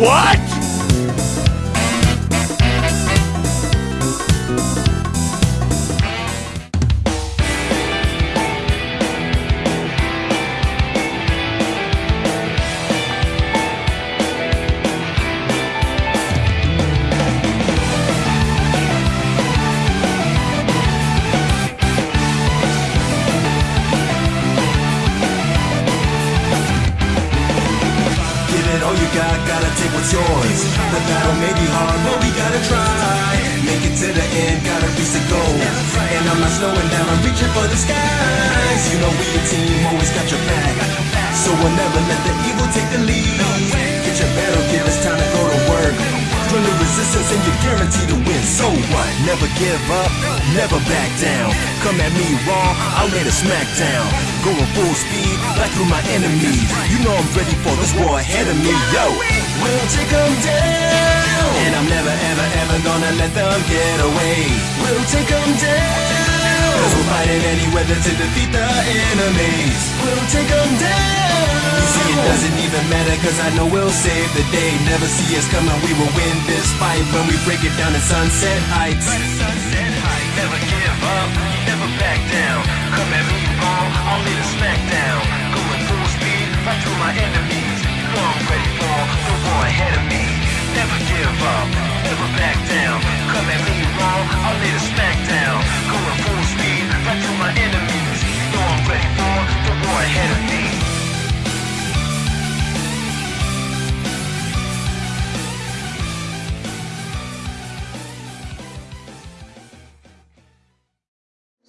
What? All you got, gotta take what's yours. The battle may be hard, but we gotta try. Make it to the end, gotta reach the goal. And I'm not slowing down, I'm reaching for the skies. You know we a team, always got your back. So we'll never let the evil take the lead. Get your battle gear, it's time to go to work. Join the resistance and you're guaranteed to win. So what? Never give up, never back down. Come at me raw, I'll lay the smack down. Going full speed, back through my enemies. You know I'm ready for this war ahead of me, yo. We'll take them down. And I'm never, ever, ever gonna let them get away. We'll take them down. Cause we're fighting any weather to defeat the enemies. We'll take them down. See, it doesn't even matter cause I know we'll save the day. Never see us coming, we will win this fight when we break it down in Sunset Heights. Never give up, never back down. Come at me wrong, I'll lay the smack down. Going full speed, right through my enemies. You know I'm ready for the war ahead of me. Never give up, never back down. Come at me wrong, I'll lay the smack down. Going full speed, right through my enemies. You know I'm ready for the war ahead of me.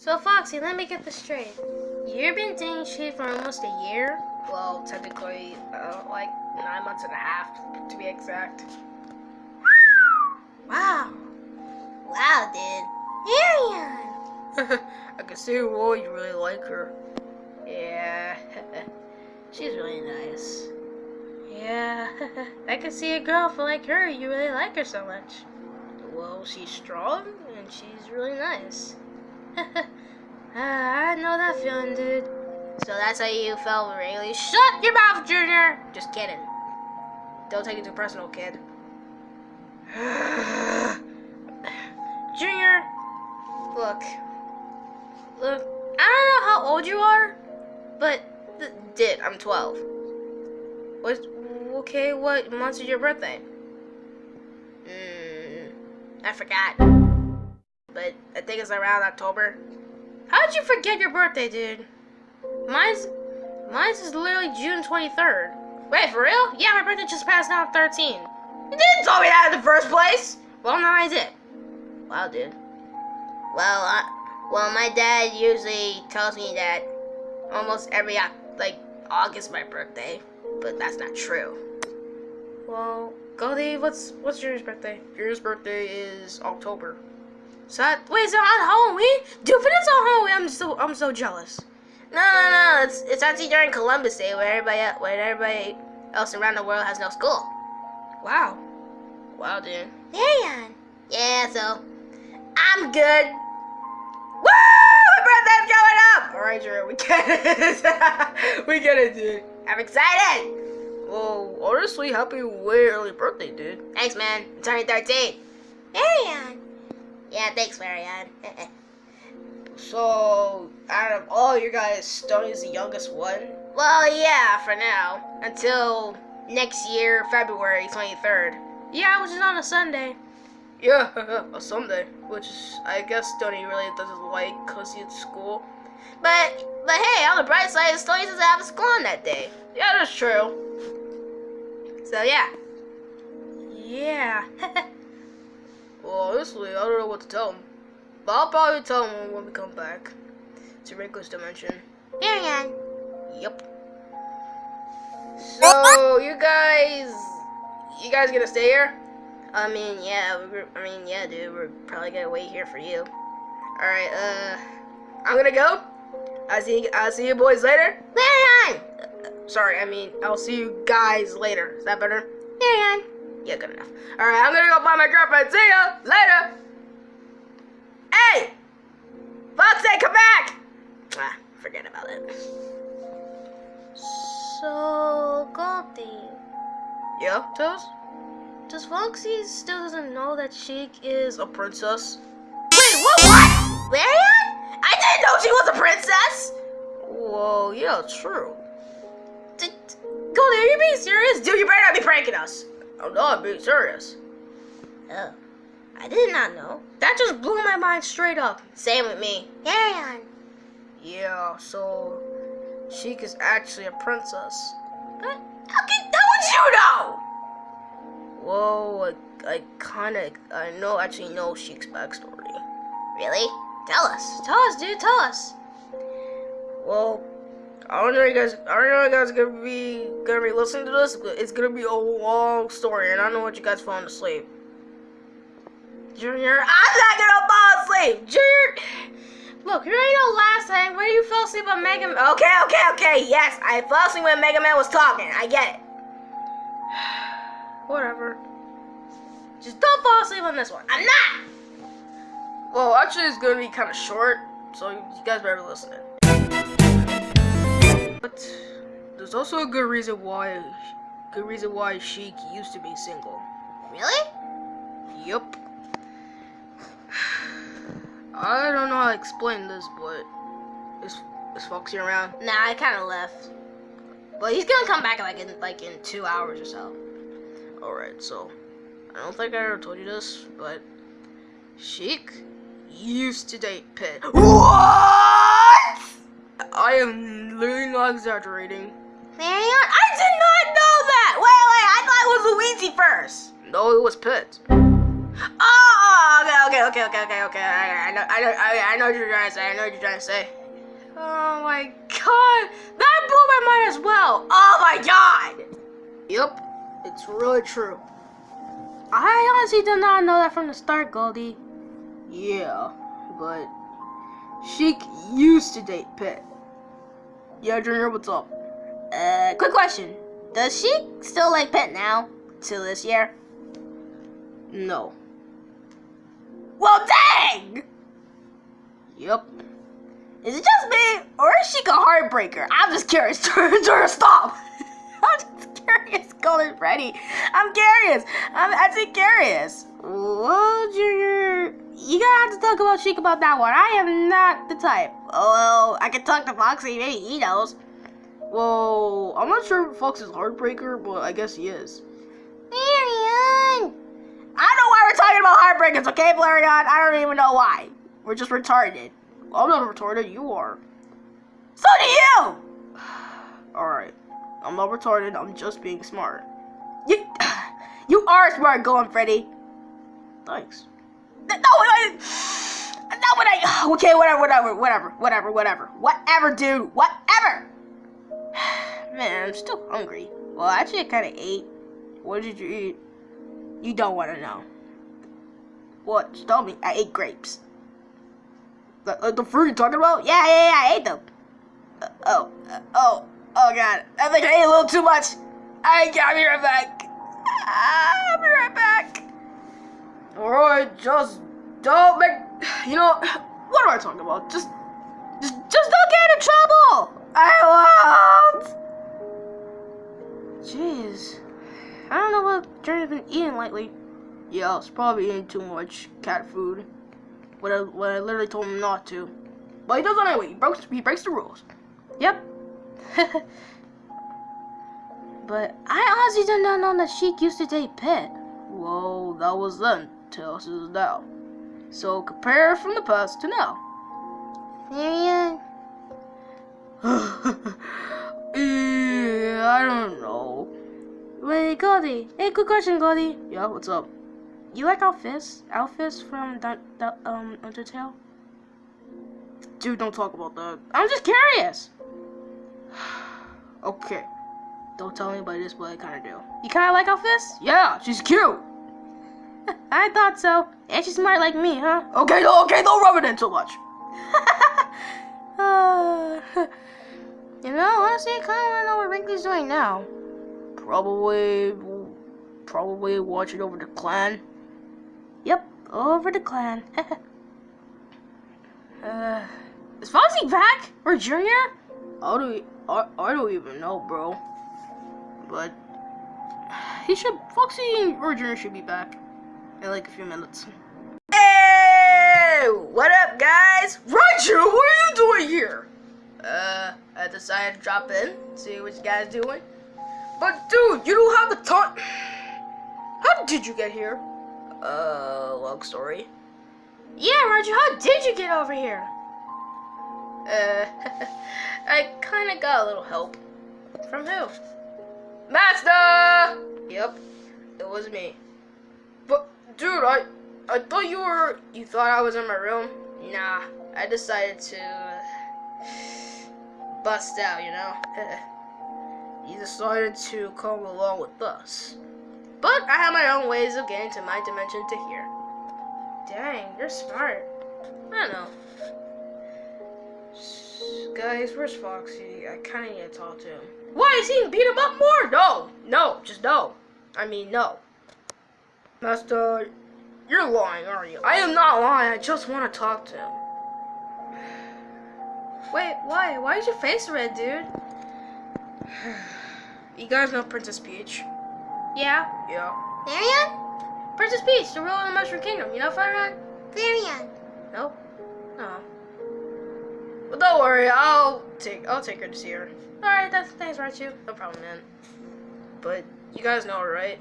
So Foxy, let me get this straight. You've been dating Shade for almost a year? Well, technically, uh, like nine months and a half, to be exact. Wow. Wow, dude. Arian! I can see why you really like her. Yeah. She's really nice. Yeah. I can see a girl for like her, you really like her so much. Well, she's strong and she's really nice. Ah, I know that feeling, dude. So that's how you felt, really? Shut your mouth, Junior! Just kidding. Don't take it too personal, kid. Junior, look. Look, I don't know how old you are, but did I'm 12. What? Okay, what month is your birthday? Mm, I forgot. But I think it's around October. How did you forget your birthday, dude? Mine's mine's is literally June 23rd. Wait, for real? Yeah, my birthday just passed now 13. You didn't tell me that in the first place. Well, now I did. Wow, dude. Well, I, well, my dad usually tells me that almost every like August my birthday, but that's not true. Well, Goldie, what's what's Junior's birthday? Junior's birthday is October. So that, wait, is it on Halloween? Dude, if it is on Halloween, I'm so I'm so jealous. No, no, no. It's it's actually during Columbus Day, where everybody where everybody else around the world has no school. Wow. Wow, dude. Marion. Yeah, so I'm good. Woo! My birthday's going up! Alright, Drew, we get it. we get it, dude. I'm excited. Well, honestly, happy way early birthday, dude. Thanks, man. I'm turning 13. Marion. Yeah, thanks, Marianne. So, out of all your guys, Stoney's the youngest one. well, yeah, for now. Until next year, February 23rd. Yeah, which is on a Sunday. Yeah, a Sunday, which is, I guess Stoney really doesn't like because he's at school. But but hey, on the bright side, Stoney doesn't have a school on that day. Yeah, that's true. So yeah. Yeah. honestly, I don't know what to tell him. But I'll probably tell him when we come back to Wrinkles Dimension. Marion. Yep. So, you guys, you guys gonna stay here? I mean, yeah, we're, I mean, yeah, dude, we're probably gonna wait here for you. All right, uh, I'm gonna go. I see, I'll see you boys later. Marion. Sorry, I mean, I'll see you guys later. Is that better? Marion. Yeah, good enough. All right, I'm gonna go find my girlfriend. See ya later. Hey, Foxy, come back. Ah, forget about it. So, Goldie, Yeah, Toes? does Foxy still doesn't know that Sheik is a princess? Wait, what? What? Marion? I didn't know she was a princess. Whoa, yeah, true. D- Goldie, are you being serious? Dude, you better not be pranking us. Oh no, I'm being serious. Oh, I did not know. That just blew my mind straight up. Same with me. Marion. Yeah, so Sheik is actually a princess. How can? How would you know? Whoa, I, I kind of, I know, actually know Sheik's backstory. Really? Tell us. Tell us, dude, tell us. Well, I don't know you guys, I don't know you guys are gonna be, gonna be listening to this, but it's gonna be a long story, and I don't want you guys falling asleep. Junior, I'm not gonna fall asleep! Junior! Look, you already know last time when you fell asleep on Mega Man. Okay, okay, okay. Yes, I fell asleep when Mega Man was talking. I get it. Whatever. Just don't fall asleep on this one. I'm not. Well, actually, it's gonna be kind of short, so you guys better listen. But there's also a good reason why, good reason why Sheik used to be single. Really? Yup. I don't know how to explain this, but is is Foxy around? Nah, I kind of left. But he's gonna come back like in like in two hours or so. All right, so I don't think I ever told you this, but Sheik used to date Pit. What? I am literally not exaggerating. Marion, I did not know that. Wait, wait, I thought it was Luigi first. No, it was Pit. Oh, okay, okay, okay, okay, okay, okay. I, I know, I know, I, I know what you're trying to say. I know what you're trying to say. Oh my god, that blew my mind as well. Oh my god. Yep, it's really true. I honestly did not know that from the start, Goldie. Yeah, but Sheik used to date Pit. Yeah, Junior, what's up? Uh, quick question. Does she still like Pet now? Till this year? No. Well, dang! Yep. Is it just me, or is she a heartbreaker? I'm just curious. Jordan, stop! I'm just curious, Golden Freddy. I'm curious. I'm actually curious. Well, Junior, you gotta have to talk about Sheik about that one. I am not the type. Oh, well, I can talk to Foxy. Maybe he knows. Well, I'm not sure if Fox is a heartbreaker, but I guess he is. Marion! I don't know why we're talking about heartbreakers, okay, Blarion? I don't even know why. We're just retarded. I'm not retarded, you are. So do you! Alright. I'm not retarded, I'm just being smart. You, you are smart, Golden Freddy. Thanks. No, I, not what I. Okay, whatever, whatever, whatever, whatever, whatever, whatever, dude, whatever. Man, I'm still hungry. Well, actually, I kind of ate. What did you eat? You don't want to know. What? Just tell me. I ate grapes. The, uh, the fruit you're talking about? Yeah, yeah, yeah, I ate them. Uh, oh, uh, oh, oh, God. I think I ate a little too much. I, I'll be right back. I'll be right back. Alright, just don't make. You know, what am I talking about? Just, just, just don't get in trouble. I won't. Jeez, I don't know what Journey's been eating lately. Yeah, it's probably eating too much cat food. When I, when I literally told him not to. But he does it anyway. He breaks, he breaks the rules. Yep. but I honestly did not know that Sheik used to date Pet. Well, that was then. Tell us now. So compare from the past to now. Marion. yeah, I don't know. Wait, Goldie. Hey, good question, Goldie. Yeah, what's up? You like Alphys? Alphys from the, the um Undertale? Dude, don't talk about that. I'm just curious. okay. Don't tell anybody this, but I kind of do. You kind of like Alphys? Yeah, she's cute. I thought so. And she's smart like me, huh? Okay, no, okay, don't rub it in too much. uh, you know, honestly, I kind of want to know what Wrinkly's doing now. Probably, probably watching over the clan. Yep, over the clan. uh, is Foxy back or Junior? I don't, I, I don't even know, bro. But he should, Foxy or Junior should be back in like a few minutes. Hey, what up, guys? Roger, what are you doing here? Uh, I decided to drop in, see what you guys doing. But dude, you don't have a ton. How did you get here? Uh, long story. Yeah, Roger, how did you get over here? Uh, I kind of got a little help. From who? Master! Yep, it was me. Dude, I I thought you were You thought I was in my room? Nah, I decided to bust out, you know? you decided to come along with us. But I have my own ways of getting to my dimension to here. Dang, you're smart. I don't know. Guys, where's Foxy? I kind of need to talk to him. Why is he beat him up more? No, no, just no. I mean, no. Master. You're lying, aren't you? I am not lying. I just want to talk to him. Wait, why? Why is your face red, dude? You guys know Princess Peach? Yeah. Yeah. Marion? Princess Peach, the ruler of the Mushroom Kingdom. You know Fire Marion. No. No. But don't worry, I'll take I'll take her to see her. All right, that's thanks, right you? No problem, man. But you guys know her, right?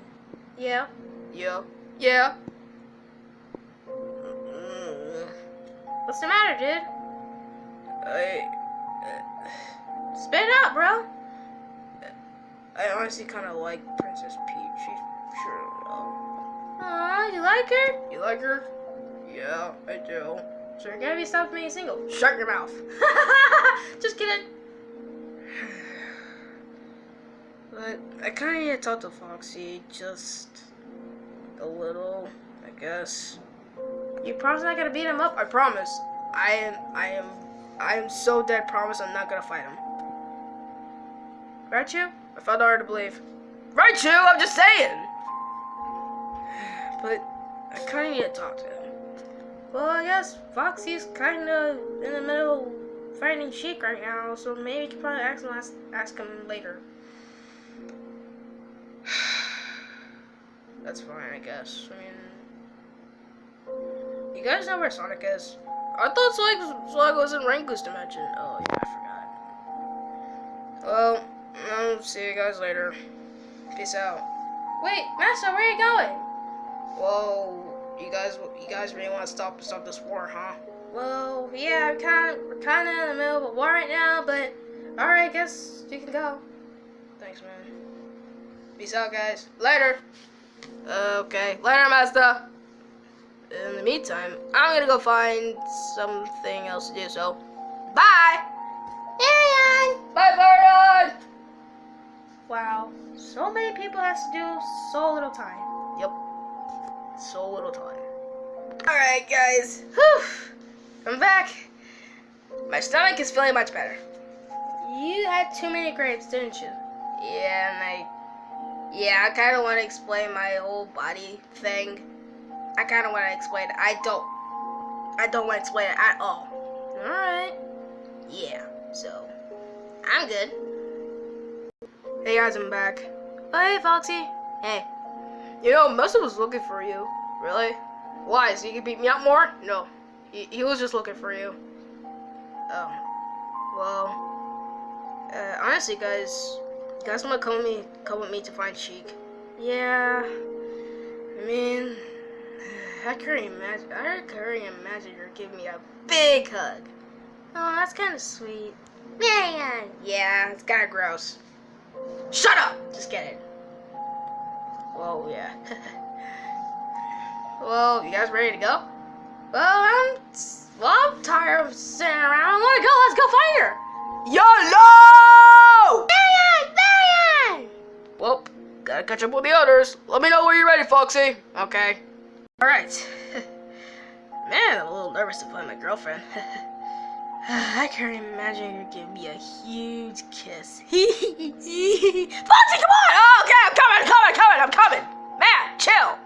Yeah. Yeah. Yeah. Mm, What's the matter, dude? I Spit it out, bro. I honestly kind of like Princess Peach. She's sure. Um, you like her? you like her? Yeah, I do. So you're gonna be stopped being single. Shut your mouth. Just kidding. But I kind of need to talk to Foxy just a little, I guess. You promise not gonna beat him up? I promise. I am. I am. I am so dead. Promise. I'm not gonna fight him. Right, you? I found it hard to believe. Right, you. I'm just saying. But I kind of need to talk to him. Well, I guess Foxy's kind of in the middle of fighting Sheik right now, so maybe you can probably ask him, ask him later. That's fine, I guess. I mean, you guys know where Sonic is? I thought Sonic, Sonic was in Ranku's dimension. Oh yeah, I forgot. Well, I'll see you guys later. Peace out. Wait, Master, where are you going? Whoa, you guys, you guys really want to stop stop this war, huh? Well, yeah, we're kind of we're kind of in the middle of a war right now, but all right, guess you can go. Thanks, man. Peace out, guys. Later. Uh, okay, later, Master. In the meantime, I'm gonna go find something else to do. So, bye. Marion. Bye, Marion. Wow, so many people has to do so little time. Yep. So little time. All right, guys. Whew. I'm back. My stomach is feeling much better. You had too many grapes, didn't you? Yeah, and I, yeah, I kind of want to explain my whole body thing. I kind of want to explain it. I don't, I don't want to explain it at all. All right. Yeah, so I'm good. Hey guys, I'm back. Oh, hey, Foxy. Hey, you know, Musa was looking for you. Really? Why? So you could beat me up more? No, he, he was just looking for you. Um, well, uh, honestly, guys, you guys want to come with me? Come with me to find Sheik? Yeah. I mean, I could imagine. I could imagine her giving me a big hug. Oh, that's kind of sweet. Marion. Yeah, it's kind of gross. Shut up! Just get it. Whoa, yeah. well, you guys ready to go? Well, I'm well, I'm tired of sitting around. I want to go. Let's go find her. YOLO! catch up with the others. Let me know when you're ready, Foxy. Okay. Alright. Man, I'm a little nervous to play my girlfriend. I can't imagine her giving me a huge kiss. Foxy, come on! Oh, okay, I'm coming, coming, coming, I'm coming! Matt, chill!